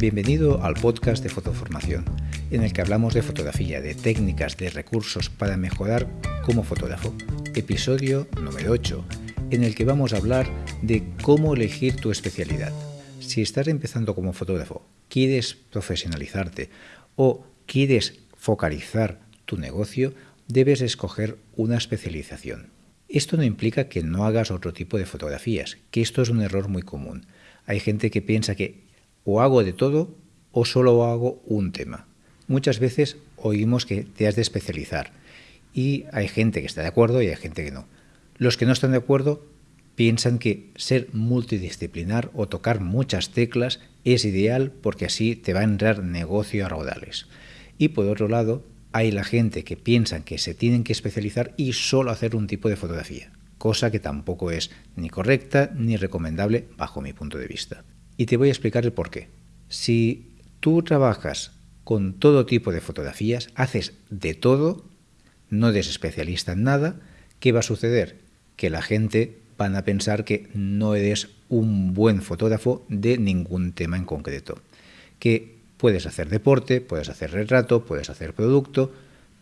Bienvenido al podcast de Fotoformación, en el que hablamos de fotografía, de técnicas, de recursos para mejorar como fotógrafo. Episodio número 8, en el que vamos a hablar de cómo elegir tu especialidad. Si estás empezando como fotógrafo, quieres profesionalizarte o quieres focalizar tu negocio, debes escoger una especialización. Esto no implica que no hagas otro tipo de fotografías, que esto es un error muy común. Hay gente que piensa que o hago de todo o solo hago un tema. Muchas veces oímos que te has de especializar y hay gente que está de acuerdo y hay gente que no. Los que no están de acuerdo piensan que ser multidisciplinar o tocar muchas teclas es ideal porque así te va a entrar negocio a raudales. Y por otro lado, hay la gente que piensa que se tienen que especializar y solo hacer un tipo de fotografía, cosa que tampoco es ni correcta ni recomendable bajo mi punto de vista. Y te voy a explicar el por qué. Si tú trabajas con todo tipo de fotografías, haces de todo, no eres especialista en nada, ¿qué va a suceder? Que la gente van a pensar que no eres un buen fotógrafo de ningún tema en concreto. Que puedes hacer deporte, puedes hacer retrato, puedes hacer producto,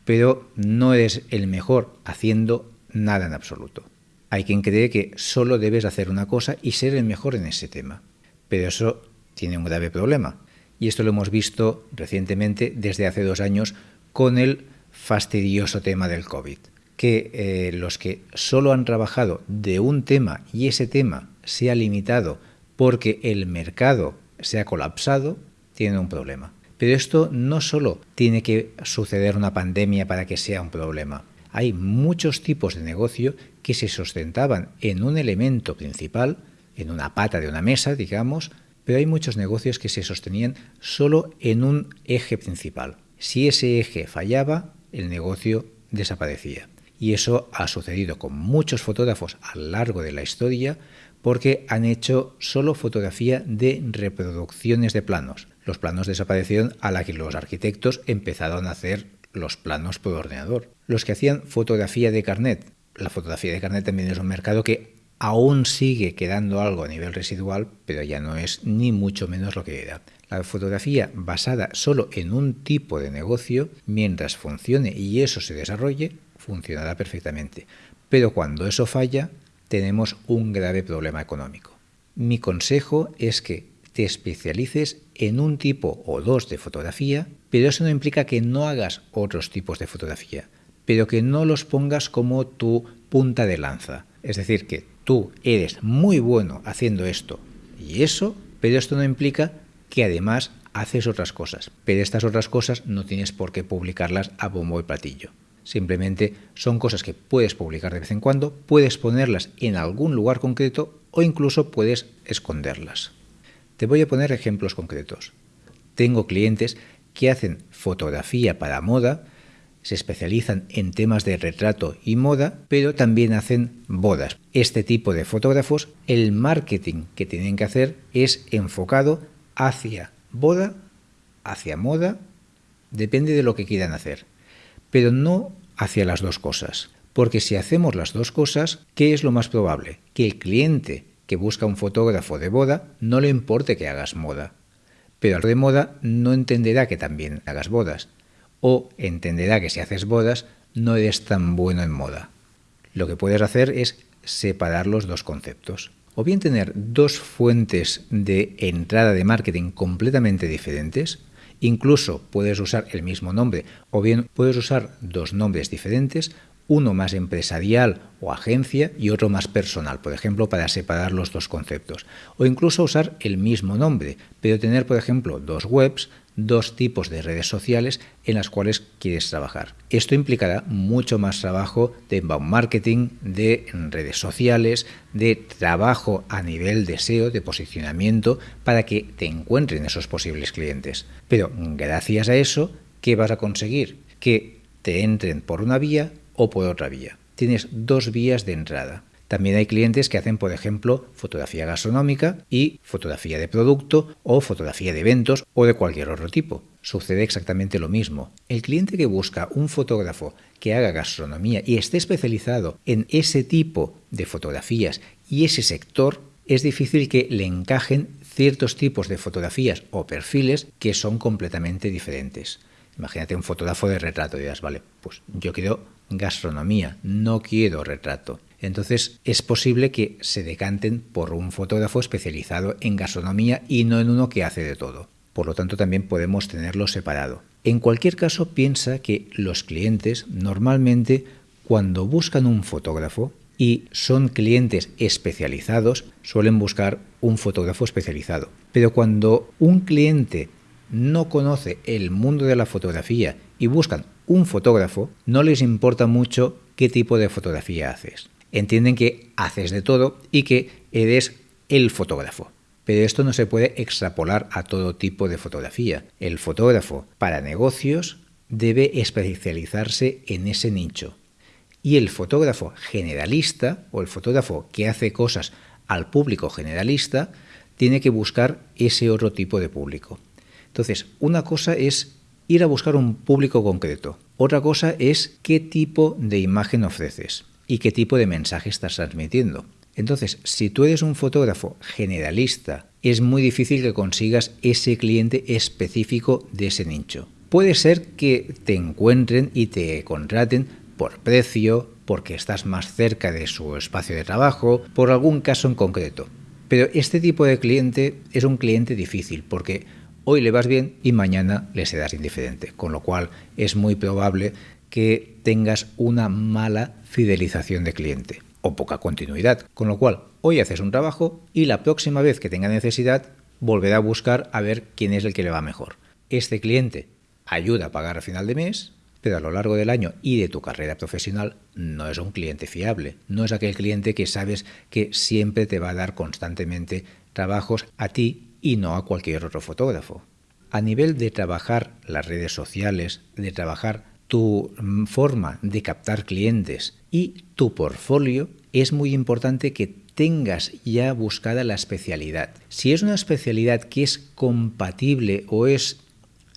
pero no eres el mejor haciendo nada en absoluto. Hay quien cree que solo debes hacer una cosa y ser el mejor en ese tema. Pero eso tiene un grave problema. Y esto lo hemos visto recientemente desde hace dos años con el fastidioso tema del COVID. Que eh, los que solo han trabajado de un tema y ese tema se ha limitado porque el mercado se ha colapsado, tienen un problema. Pero esto no solo tiene que suceder una pandemia para que sea un problema. Hay muchos tipos de negocio que se sustentaban en un elemento principal en una pata de una mesa, digamos, pero hay muchos negocios que se sostenían solo en un eje principal. Si ese eje fallaba, el negocio desaparecía. Y eso ha sucedido con muchos fotógrafos a lo largo de la historia porque han hecho solo fotografía de reproducciones de planos. Los planos desaparecieron a la que los arquitectos empezaron a hacer los planos por ordenador. Los que hacían fotografía de carnet. La fotografía de carnet también es un mercado que aún sigue quedando algo a nivel residual, pero ya no es ni mucho menos lo que era. La fotografía basada solo en un tipo de negocio, mientras funcione y eso se desarrolle, funcionará perfectamente. Pero cuando eso falla, tenemos un grave problema económico. Mi consejo es que te especialices en un tipo o dos de fotografía, pero eso no implica que no hagas otros tipos de fotografía, pero que no los pongas como tu punta de lanza. Es decir, que tú eres muy bueno haciendo esto y eso, pero esto no implica que además haces otras cosas. Pero estas otras cosas no tienes por qué publicarlas a bombo y platillo. Simplemente son cosas que puedes publicar de vez en cuando, puedes ponerlas en algún lugar concreto o incluso puedes esconderlas. Te voy a poner ejemplos concretos. Tengo clientes que hacen fotografía para moda, se especializan en temas de retrato y moda, pero también hacen bodas. Este tipo de fotógrafos, el marketing que tienen que hacer es enfocado hacia boda, hacia moda, depende de lo que quieran hacer, pero no hacia las dos cosas. Porque si hacemos las dos cosas, ¿qué es lo más probable? Que el cliente que busca un fotógrafo de boda no le importe que hagas moda, pero al de moda no entenderá que también hagas bodas o entenderá que si haces bodas no eres tan bueno en moda. Lo que puedes hacer es separar los dos conceptos. O bien tener dos fuentes de entrada de marketing completamente diferentes, incluso puedes usar el mismo nombre, o bien puedes usar dos nombres diferentes, uno más empresarial o agencia y otro más personal, por ejemplo, para separar los dos conceptos. O incluso usar el mismo nombre, pero tener, por ejemplo, dos webs, dos tipos de redes sociales en las cuales quieres trabajar. Esto implicará mucho más trabajo de inbound marketing, de redes sociales, de trabajo a nivel de SEO, de posicionamiento, para que te encuentren esos posibles clientes. Pero gracias a eso, ¿qué vas a conseguir? Que te entren por una vía o por otra vía. Tienes dos vías de entrada. También hay clientes que hacen, por ejemplo, fotografía gastronómica y fotografía de producto o fotografía de eventos o de cualquier otro tipo. Sucede exactamente lo mismo. El cliente que busca un fotógrafo que haga gastronomía y esté especializado en ese tipo de fotografías y ese sector, es difícil que le encajen ciertos tipos de fotografías o perfiles que son completamente diferentes. Imagínate un fotógrafo de retrato y dirás, vale, pues yo quiero gastronomía, no quiero retrato. Entonces es posible que se decanten por un fotógrafo especializado en gastronomía y no en uno que hace de todo. Por lo tanto, también podemos tenerlo separado. En cualquier caso, piensa que los clientes normalmente cuando buscan un fotógrafo y son clientes especializados, suelen buscar un fotógrafo especializado. Pero cuando un cliente no conoce el mundo de la fotografía y buscan un fotógrafo, no les importa mucho qué tipo de fotografía haces. Entienden que haces de todo y que eres el fotógrafo. Pero esto no se puede extrapolar a todo tipo de fotografía. El fotógrafo para negocios debe especializarse en ese nicho. Y el fotógrafo generalista o el fotógrafo que hace cosas al público generalista tiene que buscar ese otro tipo de público. Entonces, una cosa es ir a buscar un público concreto. Otra cosa es qué tipo de imagen ofreces y qué tipo de mensaje estás transmitiendo. Entonces, si tú eres un fotógrafo generalista, es muy difícil que consigas ese cliente específico de ese nicho. Puede ser que te encuentren y te contraten por precio, porque estás más cerca de su espacio de trabajo, por algún caso en concreto. Pero este tipo de cliente es un cliente difícil porque hoy le vas bien y mañana le serás indiferente, con lo cual es muy probable que tengas una mala fidelización de cliente o poca continuidad, con lo cual hoy haces un trabajo y la próxima vez que tenga necesidad volverá a buscar a ver quién es el que le va mejor. Este cliente ayuda a pagar a final de mes, pero a lo largo del año y de tu carrera profesional no es un cliente fiable, no es aquel cliente que sabes que siempre te va a dar constantemente trabajos a ti y no a cualquier otro fotógrafo. A nivel de trabajar las redes sociales, de trabajar tu mm, forma de captar clientes y tu portfolio, es muy importante que tengas ya buscada la especialidad. Si es una especialidad que es compatible o es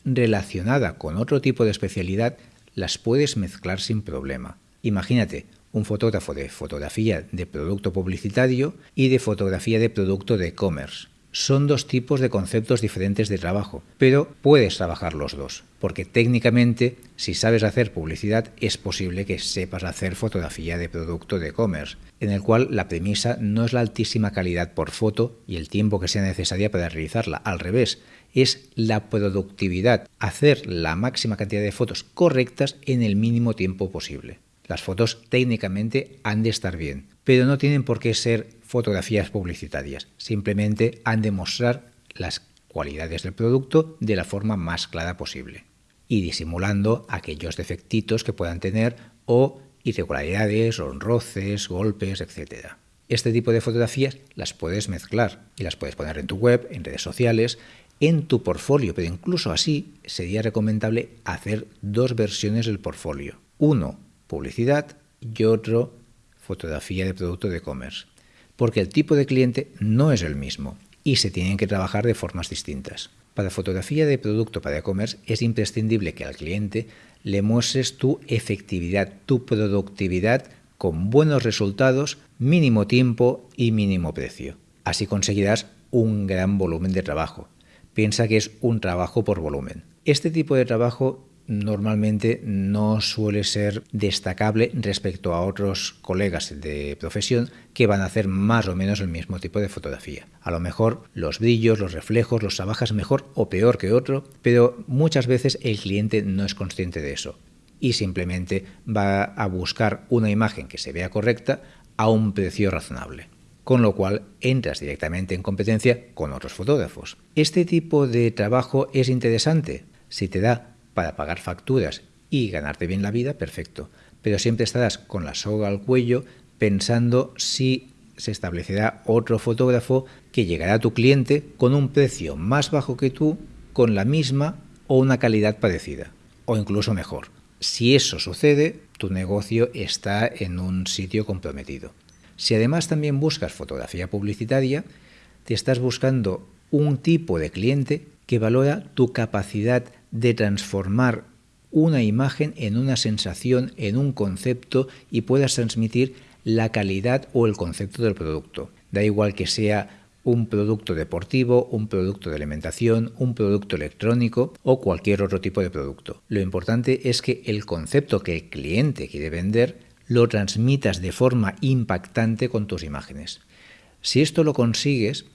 relacionada con otro tipo de especialidad, las puedes mezclar sin problema. Imagínate un fotógrafo de fotografía de producto publicitario y de fotografía de producto de e-commerce son dos tipos de conceptos diferentes de trabajo, pero puedes trabajar los dos, porque técnicamente si sabes hacer publicidad es posible que sepas hacer fotografía de producto de e-commerce, en el cual la premisa no es la altísima calidad por foto y el tiempo que sea necesaria para realizarla, al revés, es la productividad, hacer la máxima cantidad de fotos correctas en el mínimo tiempo posible. Las fotos técnicamente han de estar bien, pero no tienen por qué ser fotografías publicitarias. Simplemente han de mostrar las cualidades del producto de la forma más clara posible y disimulando aquellos defectitos que puedan tener o irregularidades, roces, golpes, etc. Este tipo de fotografías las puedes mezclar y las puedes poner en tu web, en redes sociales, en tu portfolio, pero incluso así sería recomendable hacer dos versiones del portfolio. Uno, publicidad y otro, fotografía de producto de e-commerce porque el tipo de cliente no es el mismo y se tienen que trabajar de formas distintas. Para fotografía de producto para e-commerce es imprescindible que al cliente le muestres tu efectividad, tu productividad con buenos resultados, mínimo tiempo y mínimo precio. Así conseguirás un gran volumen de trabajo. Piensa que es un trabajo por volumen. Este tipo de trabajo normalmente no suele ser destacable respecto a otros colegas de profesión que van a hacer más o menos el mismo tipo de fotografía. A lo mejor los brillos, los reflejos los trabajas mejor o peor que otro, pero muchas veces el cliente no es consciente de eso y simplemente va a buscar una imagen que se vea correcta a un precio razonable con lo cual entras directamente en competencia con otros fotógrafos. Este tipo de trabajo es interesante si te da para pagar facturas y ganarte bien la vida, perfecto. Pero siempre estarás con la soga al cuello pensando si se establecerá otro fotógrafo que llegará a tu cliente con un precio más bajo que tú, con la misma o una calidad parecida, o incluso mejor. Si eso sucede, tu negocio está en un sitio comprometido. Si además también buscas fotografía publicitaria, te estás buscando un tipo de cliente que valora tu capacidad de transformar una imagen en una sensación, en un concepto y puedas transmitir la calidad o el concepto del producto. Da igual que sea un producto deportivo, un producto de alimentación, un producto electrónico o cualquier otro tipo de producto. Lo importante es que el concepto que el cliente quiere vender lo transmitas de forma impactante con tus imágenes. Si esto lo consigues,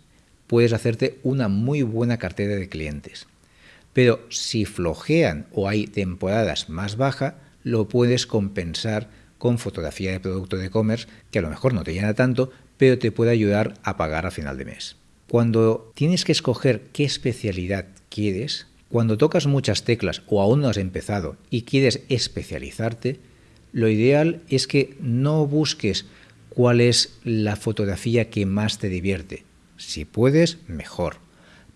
puedes hacerte una muy buena cartera de clientes. Pero si flojean o hay temporadas más bajas, lo puedes compensar con fotografía de producto de e-commerce, que a lo mejor no te llena tanto, pero te puede ayudar a pagar a final de mes. Cuando tienes que escoger qué especialidad quieres, cuando tocas muchas teclas o aún no has empezado y quieres especializarte, lo ideal es que no busques cuál es la fotografía que más te divierte. Si puedes, mejor.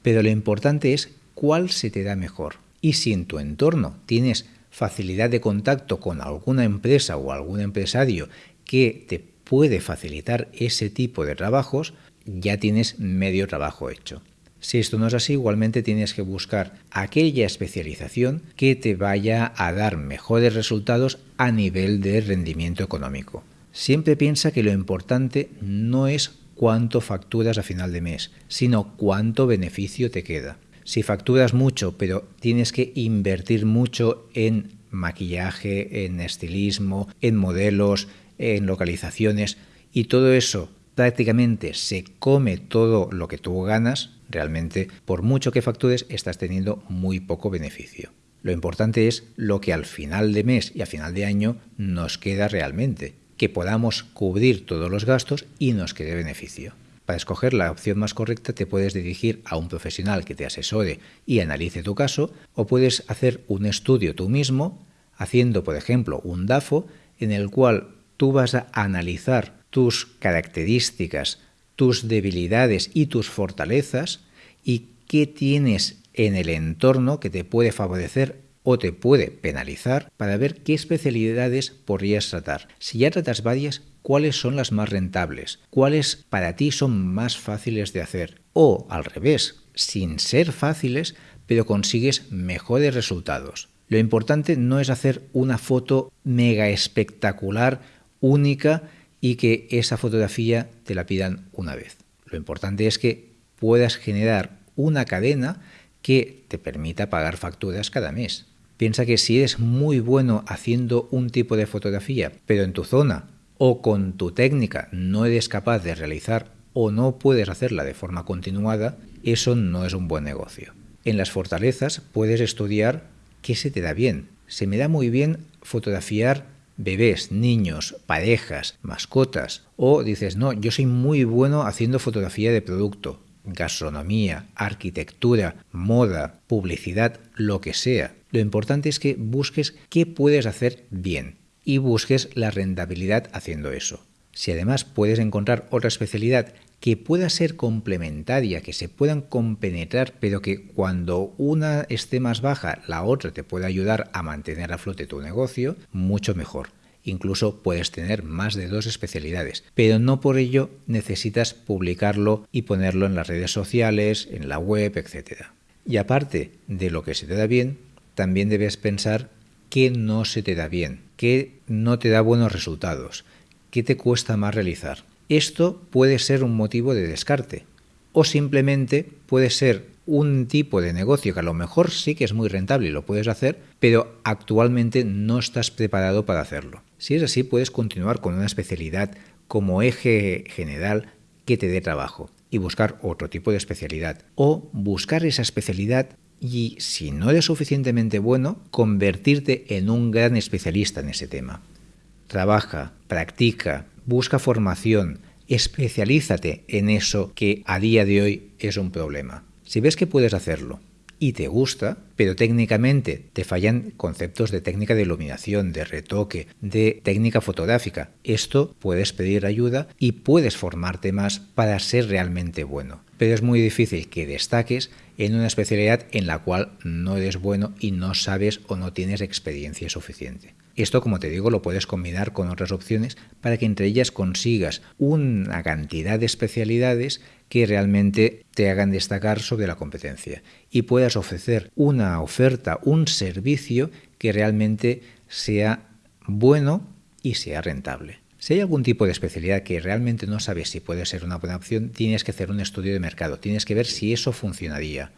Pero lo importante es cuál se te da mejor. Y si en tu entorno tienes facilidad de contacto con alguna empresa o algún empresario que te puede facilitar ese tipo de trabajos, ya tienes medio trabajo hecho. Si esto no es así, igualmente tienes que buscar aquella especialización que te vaya a dar mejores resultados a nivel de rendimiento económico. Siempre piensa que lo importante no es cuánto facturas a final de mes, sino cuánto beneficio te queda. Si facturas mucho, pero tienes que invertir mucho en maquillaje, en estilismo, en modelos, en localizaciones y todo eso prácticamente se come todo lo que tú ganas, realmente por mucho que factures estás teniendo muy poco beneficio. Lo importante es lo que al final de mes y a final de año nos queda realmente, que podamos cubrir todos los gastos y nos quede beneficio. Para escoger la opción más correcta te puedes dirigir a un profesional que te asesore y analice tu caso o puedes hacer un estudio tú mismo haciendo, por ejemplo, un DAFO en el cual tú vas a analizar tus características, tus debilidades y tus fortalezas y qué tienes en el entorno que te puede favorecer o te puede penalizar para ver qué especialidades podrías tratar. Si ya tratas varias, cuáles son las más rentables, cuáles para ti son más fáciles de hacer. O al revés, sin ser fáciles, pero consigues mejores resultados. Lo importante no es hacer una foto mega espectacular, única, y que esa fotografía te la pidan una vez. Lo importante es que puedas generar una cadena que te permita pagar facturas cada mes. Piensa que si eres muy bueno haciendo un tipo de fotografía, pero en tu zona o con tu técnica no eres capaz de realizar o no puedes hacerla de forma continuada, eso no es un buen negocio. En las fortalezas puedes estudiar qué se te da bien. Se me da muy bien fotografiar bebés, niños, parejas, mascotas. O dices, no, yo soy muy bueno haciendo fotografía de producto, gastronomía, arquitectura, moda, publicidad, lo que sea. Lo importante es que busques qué puedes hacer bien y busques la rentabilidad haciendo eso. Si además puedes encontrar otra especialidad que pueda ser complementaria, que se puedan compenetrar, pero que cuando una esté más baja, la otra te pueda ayudar a mantener a flote tu negocio, mucho mejor. Incluso puedes tener más de dos especialidades, pero no por ello necesitas publicarlo y ponerlo en las redes sociales, en la web, etc. Y aparte de lo que se te da bien, también debes pensar qué no se te da bien, qué no te da buenos resultados, qué te cuesta más realizar. Esto puede ser un motivo de descarte o simplemente puede ser un tipo de negocio que a lo mejor sí que es muy rentable y lo puedes hacer, pero actualmente no estás preparado para hacerlo. Si es así, puedes continuar con una especialidad como eje general que te dé trabajo y buscar otro tipo de especialidad o buscar esa especialidad y si no eres suficientemente bueno, convertirte en un gran especialista en ese tema. Trabaja, practica, busca formación, especialízate en eso que a día de hoy es un problema. Si ves que puedes hacerlo y te gusta, pero técnicamente te fallan conceptos de técnica de iluminación, de retoque, de técnica fotográfica, esto puedes pedir ayuda y puedes formarte más para ser realmente bueno. Pero es muy difícil que destaques en una especialidad en la cual no eres bueno y no sabes o no tienes experiencia suficiente. Esto, como te digo, lo puedes combinar con otras opciones para que entre ellas consigas una cantidad de especialidades que realmente te hagan destacar sobre la competencia y puedas ofrecer una oferta, un servicio que realmente sea bueno y sea rentable. Si hay algún tipo de especialidad que realmente no sabes si puede ser una buena opción, tienes que hacer un estudio de mercado, tienes que ver si eso funcionaría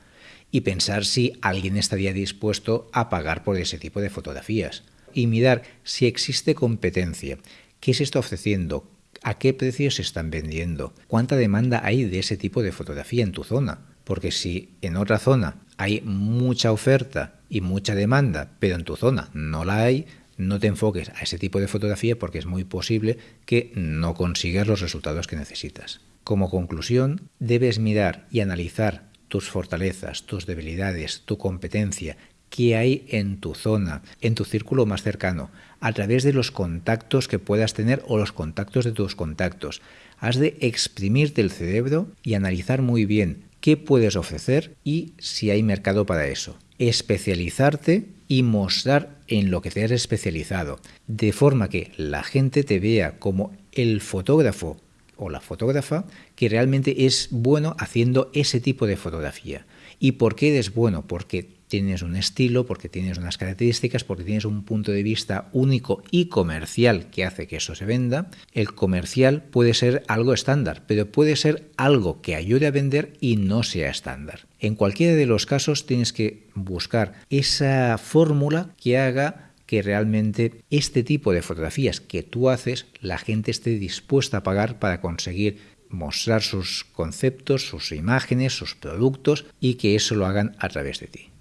y pensar si alguien estaría dispuesto a pagar por ese tipo de fotografías y mirar si existe competencia, qué se está ofreciendo, a qué precios se están vendiendo, cuánta demanda hay de ese tipo de fotografía en tu zona. Porque si en otra zona hay mucha oferta y mucha demanda, pero en tu zona no la hay, no te enfoques a ese tipo de fotografía porque es muy posible que no consigas los resultados que necesitas. Como conclusión, debes mirar y analizar tus fortalezas, tus debilidades, tu competencia, qué hay en tu zona, en tu círculo más cercano, a través de los contactos que puedas tener o los contactos de tus contactos. Has de exprimirte el cerebro y analizar muy bien qué puedes ofrecer y si hay mercado para eso. Especializarte y mostrar en lo que te has especializado, de forma que la gente te vea como el fotógrafo o la fotógrafa que realmente es bueno haciendo ese tipo de fotografía. ¿Y por qué eres bueno? Porque tienes un estilo, porque tienes unas características, porque tienes un punto de vista único y comercial que hace que eso se venda. El comercial puede ser algo estándar, pero puede ser algo que ayude a vender y no sea estándar. En cualquiera de los casos tienes que buscar esa fórmula que haga que realmente este tipo de fotografías que tú haces, la gente esté dispuesta a pagar para conseguir mostrar sus conceptos, sus imágenes, sus productos y que eso lo hagan a través de ti.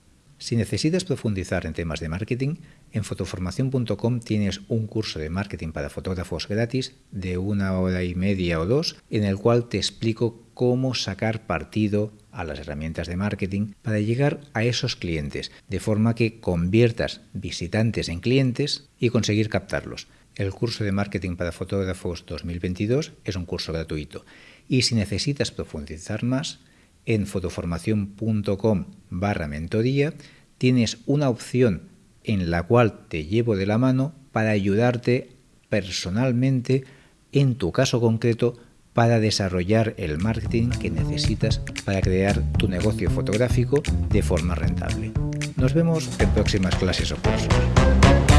Si necesitas profundizar en temas de marketing, en fotoformación.com tienes un curso de marketing para fotógrafos gratis de una hora y media o dos, en el cual te explico cómo sacar partido a las herramientas de marketing para llegar a esos clientes, de forma que conviertas visitantes en clientes y conseguir captarlos. El curso de marketing para fotógrafos 2022 es un curso gratuito y si necesitas profundizar más, en fotoformación.com barra mentoría tienes una opción en la cual te llevo de la mano para ayudarte personalmente en tu caso concreto para desarrollar el marketing que necesitas para crear tu negocio fotográfico de forma rentable. Nos vemos en próximas clases o cursos.